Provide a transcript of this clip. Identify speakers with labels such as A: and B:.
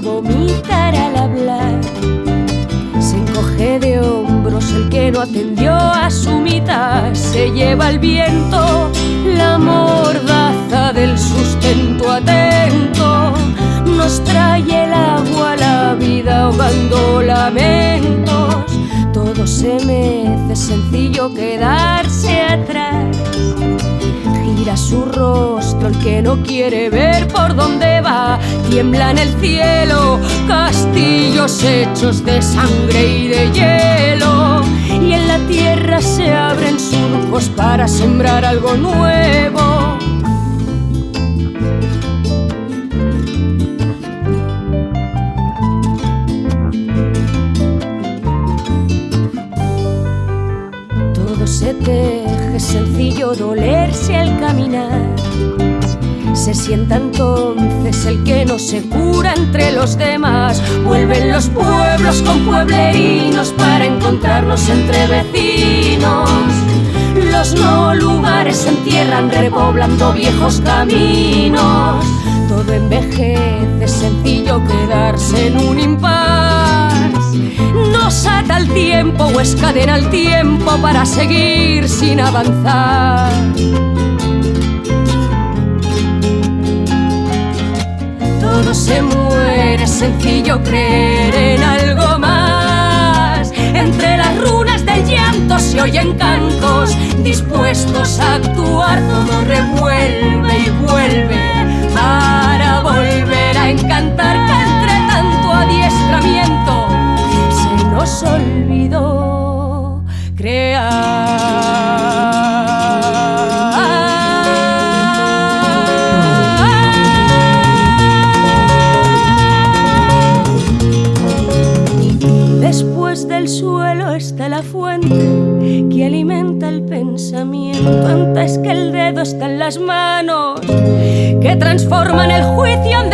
A: vomitar al hablar. Se encoge de hombros el que no atendió a su mitad. Se lleva el viento la mordaza del sustento atento. Nos trae el agua la vida ahogando lamentos. Todo se mece, sencillo quedarse atrás Gira su rostro el que no quiere ver por dónde va. Tiembla en el cielo castillos hechos de sangre y de hielo. Y en la tierra se abren surcos para sembrar algo nuevo. Todo se teje, sencillo dolerse al caminar. Se sienta entonces el que no se cura entre los demás. Vuelven los pueblos con pueblerinos para encontrarnos entre vecinos. Los no lugares se entierran repoblando viejos caminos. Todo envejece, sencillo quedarse en un impas. Nos ata el tiempo o escadena el tiempo para seguir sin avanzar. Todo se muere, sencillo creer en algo más. Entre las runas del llanto se oyen cantos dispuestos a actuar. Todo revuelve antes que el dedo está en las manos que transforman el juicio en